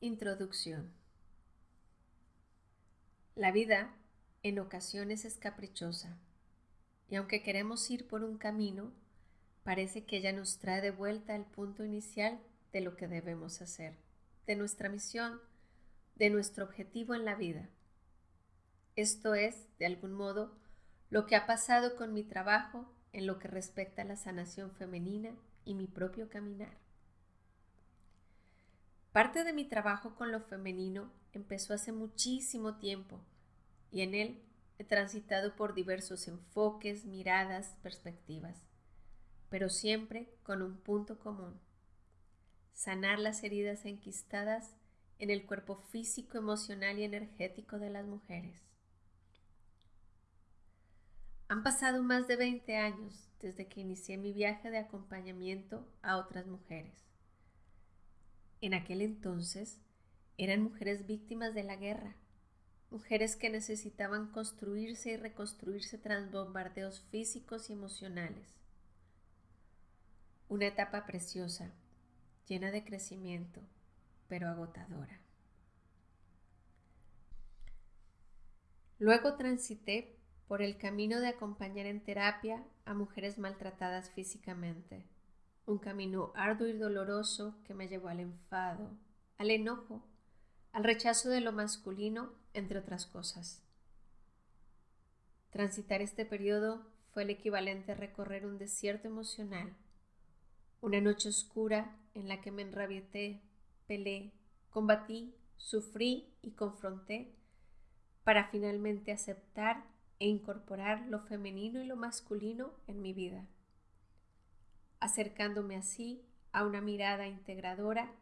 Introducción La vida en ocasiones es caprichosa y aunque queremos ir por un camino, parece que ella nos trae de vuelta al punto inicial de lo que debemos hacer, de nuestra misión, de nuestro objetivo en la vida. Esto es, de algún modo, lo que ha pasado con mi trabajo en lo que respecta a la sanación femenina y mi propio caminar. Parte de mi trabajo con lo femenino empezó hace muchísimo tiempo y en él he transitado por diversos enfoques, miradas, perspectivas, pero siempre con un punto común. Sanar las heridas enquistadas en el cuerpo físico, emocional y energético de las mujeres. Han pasado más de 20 años desde que inicié mi viaje de acompañamiento a otras mujeres. En aquel entonces eran mujeres víctimas de la guerra, mujeres que necesitaban construirse y reconstruirse tras bombardeos físicos y emocionales. Una etapa preciosa, llena de crecimiento, pero agotadora. Luego transité por el camino de acompañar en terapia a mujeres maltratadas físicamente, un camino arduo y doloroso que me llevó al enfado, al enojo, al rechazo de lo masculino, entre otras cosas. Transitar este periodo fue el equivalente a recorrer un desierto emocional, una noche oscura en la que me enrabieté, pelé, combatí, sufrí y confronté para finalmente aceptar e incorporar lo femenino y lo masculino en mi vida, acercándome así a una mirada integradora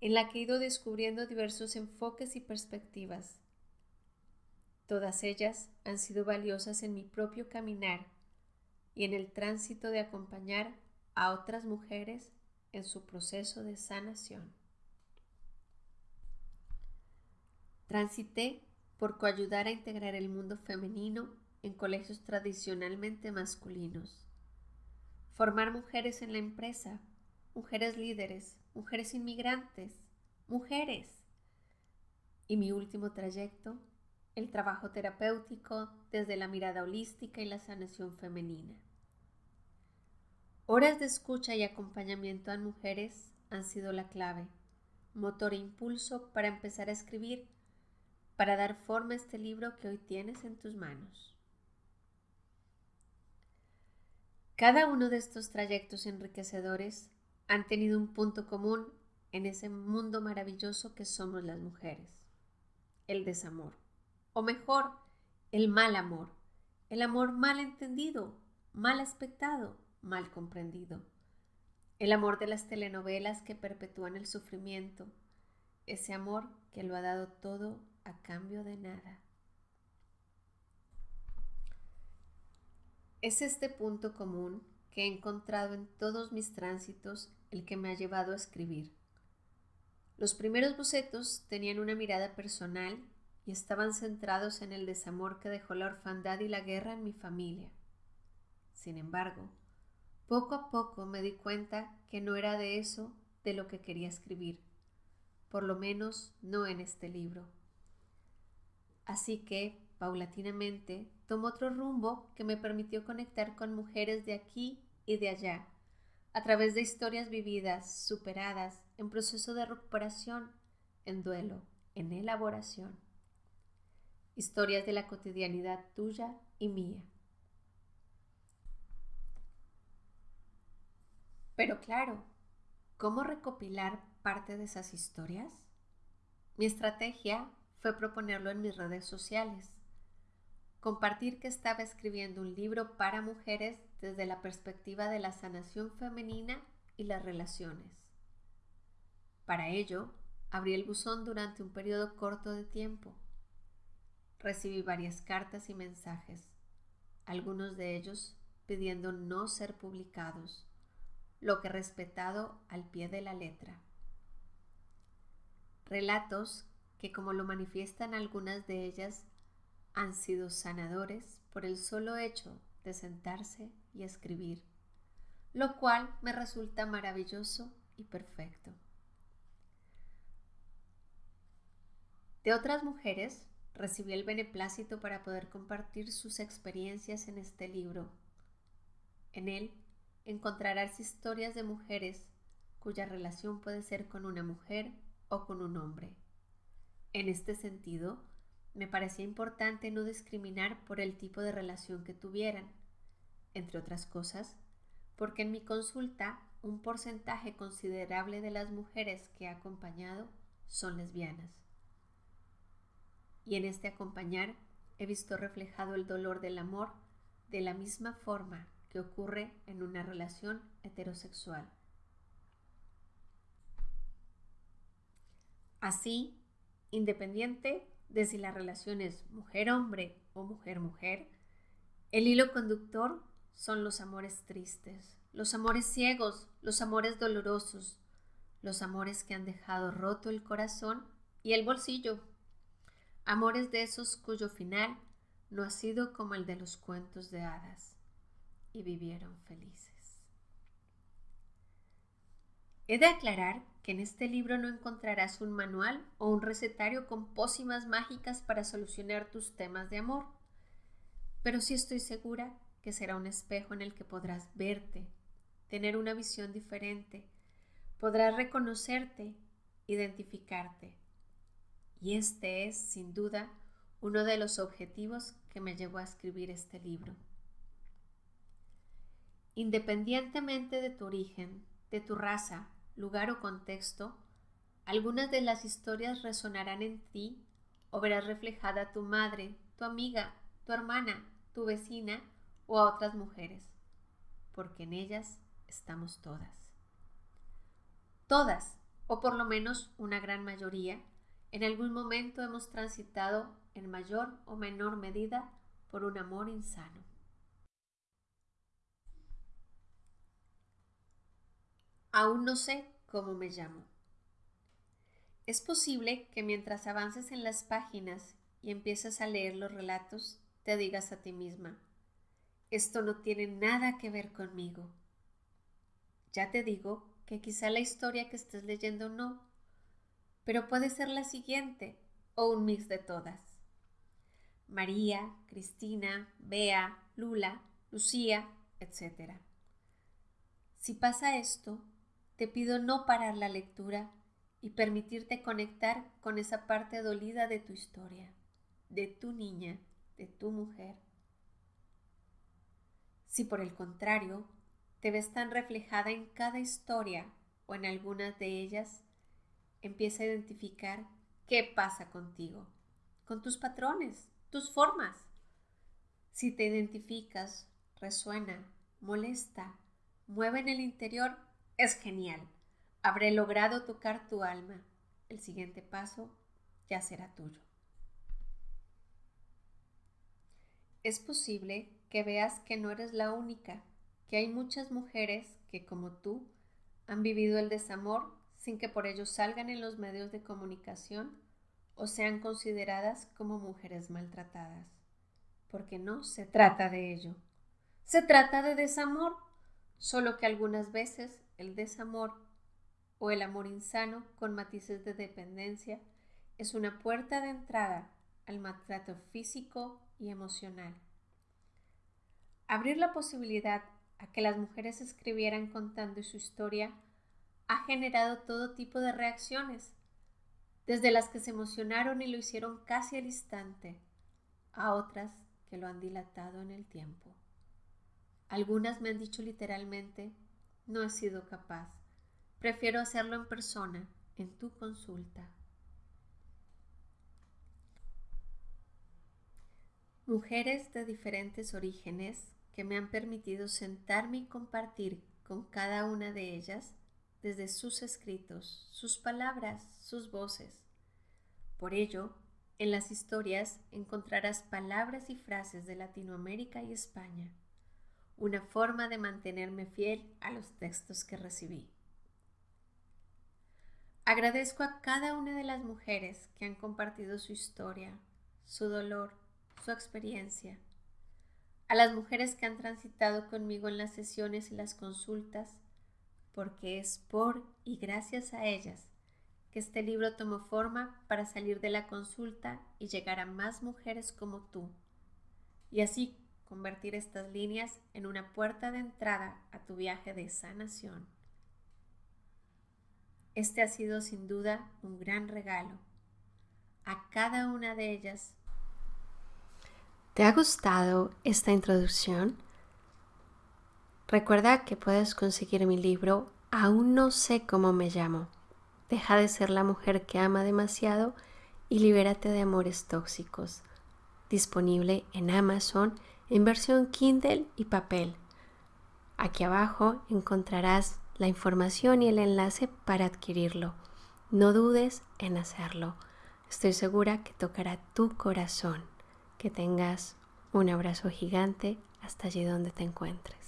en la que he ido descubriendo diversos enfoques y perspectivas. Todas ellas han sido valiosas en mi propio caminar y en el tránsito de acompañar a otras mujeres en su proceso de sanación. Transité por coayudar a integrar el mundo femenino en colegios tradicionalmente masculinos. Formar mujeres en la empresa, mujeres líderes, mujeres inmigrantes, mujeres. Y mi último trayecto, el trabajo terapéutico desde la mirada holística y la sanación femenina. Horas de escucha y acompañamiento a mujeres han sido la clave, motor e impulso para empezar a escribir, para dar forma a este libro que hoy tienes en tus manos. Cada uno de estos trayectos enriquecedores han tenido un punto común en ese mundo maravilloso que somos las mujeres, el desamor, o mejor, el mal amor, el amor mal entendido, mal aspectado, mal comprendido, el amor de las telenovelas que perpetúan el sufrimiento, ese amor que lo ha dado todo a cambio de nada. Es este punto común que he encontrado en todos mis tránsitos el que me ha llevado a escribir. Los primeros bocetos tenían una mirada personal y estaban centrados en el desamor que dejó la orfandad y la guerra en mi familia. Sin embargo, poco a poco me di cuenta que no era de eso de lo que quería escribir, por lo menos no en este libro. Así que, paulatinamente, tomó otro rumbo que me permitió conectar con mujeres de aquí y de allá, a través de historias vividas, superadas, en proceso de recuperación, en duelo, en elaboración. Historias de la cotidianidad tuya y mía. Pero claro, ¿cómo recopilar parte de esas historias? Mi estrategia fue proponerlo en mis redes sociales compartir que estaba escribiendo un libro para mujeres desde la perspectiva de la sanación femenina y las relaciones. Para ello, abrí el buzón durante un periodo corto de tiempo. Recibí varias cartas y mensajes, algunos de ellos pidiendo no ser publicados, lo que respetado al pie de la letra. Relatos que, como lo manifiestan algunas de ellas, han sido sanadores por el solo hecho de sentarse y escribir, lo cual me resulta maravilloso y perfecto. De otras mujeres recibí el beneplácito para poder compartir sus experiencias en este libro. En él encontrarás historias de mujeres cuya relación puede ser con una mujer o con un hombre. En este sentido, me parecía importante no discriminar por el tipo de relación que tuvieran, entre otras cosas, porque en mi consulta un porcentaje considerable de las mujeres que he acompañado son lesbianas. Y en este acompañar he visto reflejado el dolor del amor de la misma forma que ocurre en una relación heterosexual. Así, independiente de si la relación es mujer-hombre o mujer-mujer, el hilo conductor son los amores tristes, los amores ciegos, los amores dolorosos, los amores que han dejado roto el corazón y el bolsillo, amores de esos cuyo final no ha sido como el de los cuentos de hadas y vivieron felices. He de aclarar que en este libro no encontrarás un manual o un recetario con pócimas mágicas para solucionar tus temas de amor, pero sí estoy segura que será un espejo en el que podrás verte, tener una visión diferente, podrás reconocerte, identificarte. Y este es, sin duda, uno de los objetivos que me llevó a escribir este libro. Independientemente de tu origen, de tu raza, lugar o contexto, algunas de las historias resonarán en ti o verás reflejada tu madre, tu amiga, tu hermana, tu vecina o a otras mujeres, porque en ellas estamos todas. Todas, o por lo menos una gran mayoría, en algún momento hemos transitado en mayor o menor medida por un amor insano. Aún no sé cómo me llamo. Es posible que mientras avances en las páginas y empieces a leer los relatos, te digas a ti misma, esto no tiene nada que ver conmigo. Ya te digo que quizá la historia que estés leyendo no, pero puede ser la siguiente o un mix de todas. María, Cristina, Bea, Lula, Lucía, etc. Si pasa esto, te pido no parar la lectura y permitirte conectar con esa parte dolida de tu historia, de tu niña, de tu mujer. Si por el contrario te ves tan reflejada en cada historia o en algunas de ellas, empieza a identificar qué pasa contigo, con tus patrones, tus formas. Si te identificas, resuena, molesta, mueve en el interior, es genial. Habré logrado tocar tu alma. El siguiente paso ya será tuyo. Es posible que veas que no eres la única que hay muchas mujeres que, como tú, han vivido el desamor sin que por ello salgan en los medios de comunicación o sean consideradas como mujeres maltratadas. Porque no se trata de ello. Se trata de desamor, solo que algunas veces el desamor o el amor insano con matices de dependencia es una puerta de entrada al maltrato físico y emocional. Abrir la posibilidad a que las mujeres escribieran contando su historia ha generado todo tipo de reacciones, desde las que se emocionaron y lo hicieron casi al instante, a otras que lo han dilatado en el tiempo. Algunas me han dicho literalmente, no he sido capaz, prefiero hacerlo en persona, en tu consulta. Mujeres de diferentes orígenes que me han permitido sentarme y compartir con cada una de ellas desde sus escritos, sus palabras, sus voces. Por ello, en las historias encontrarás palabras y frases de Latinoamérica y España, una forma de mantenerme fiel a los textos que recibí. Agradezco a cada una de las mujeres que han compartido su historia, su dolor, su experiencia a las mujeres que han transitado conmigo en las sesiones y las consultas, porque es por y gracias a ellas que este libro tomó forma para salir de la consulta y llegar a más mujeres como tú, y así convertir estas líneas en una puerta de entrada a tu viaje de sanación. Este ha sido sin duda un gran regalo. A cada una de ellas. ¿Te ha gustado esta introducción? Recuerda que puedes conseguir mi libro Aún no sé cómo me llamo. Deja de ser la mujer que ama demasiado y libérate de amores tóxicos. Disponible en Amazon en versión Kindle y papel. Aquí abajo encontrarás la información y el enlace para adquirirlo. No dudes en hacerlo. Estoy segura que tocará tu corazón. Que tengas un abrazo gigante hasta allí donde te encuentres.